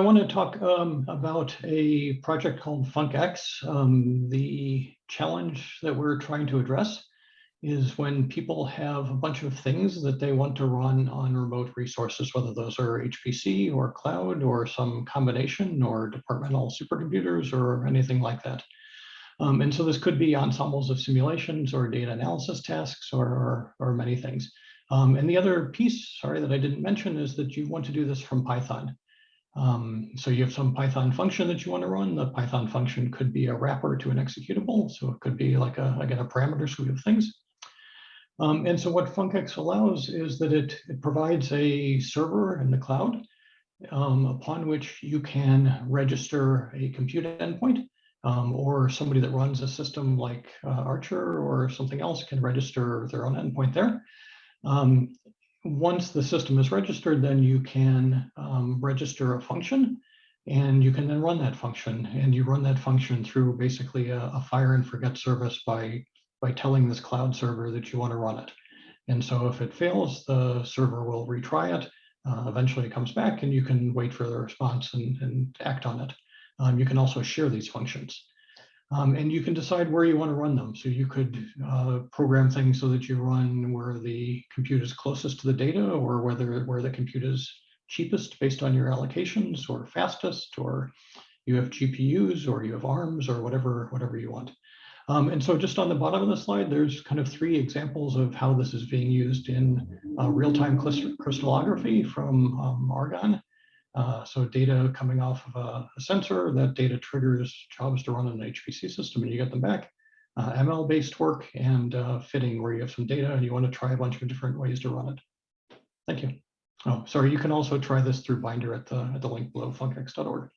I want to talk um, about a project called FuncX. Um, the challenge that we're trying to address is when people have a bunch of things that they want to run on remote resources, whether those are HPC or cloud or some combination or departmental supercomputers or anything like that. Um, and so this could be ensembles of simulations or data analysis tasks or, or, or many things. Um, and the other piece, sorry, that I didn't mention is that you want to do this from Python. Um, so you have some Python function that you want to run. The Python function could be a wrapper to an executable. So it could be like a, again, a parameter suite of things. Um, and so what FuncX allows is that it, it provides a server in the cloud um, upon which you can register a compute endpoint um, or somebody that runs a system like uh, Archer or something else can register their own endpoint there. Once the system is registered, then you can um, register a function and you can then run that function. And you run that function through basically a, a fire and forget service by, by telling this cloud server that you want to run it. And so if it fails, the server will retry it. Uh, eventually it comes back and you can wait for the response and, and act on it. Um, you can also share these functions. Um, and you can decide where you want to run them. So you could uh, program things so that you run where the compute is closest to the data or whether where the compute is cheapest based on your allocations or fastest or you have GPUs or you have ARMs or whatever, whatever you want. Um, and so just on the bottom of the slide, there's kind of three examples of how this is being used in uh, real-time crystallography from um, Argonne. Uh, so data coming off of a, a, sensor, that data triggers jobs to run in an HPC system and you get them back. Uh, ML-based work and uh, fitting where you have some data and you want to try a bunch of different ways to run it. Thank you. Oh, sorry, you can also try this through Binder at the, at the link below, funcx.org.